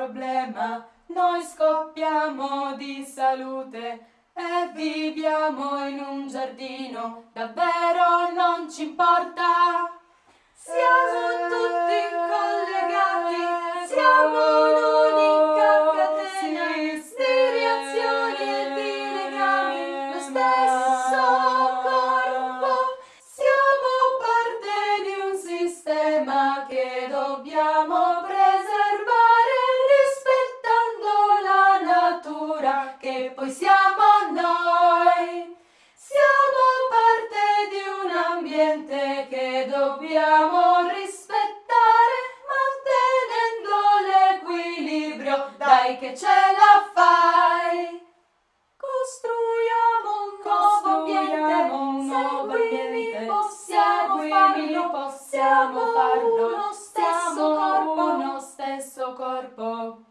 problema noi scoppiamo di salute e viviamo in un giardino, davvero non ci importa. Siamo tutti collegati, siamo un'unica catena di reazioni e di legami, lo stesso corpo. Siamo parte di un sistema che dobbiamo poi siamo noi. Siamo parte di un ambiente che dobbiamo rispettare, mantenendo l'equilibrio, dai che ce la fai. Costruiamo un nuovo ambiente, un nuovo ambiente. possiamo seguimi, farlo, possiamo farlo. Uno stesso corpo, uno stesso corpo.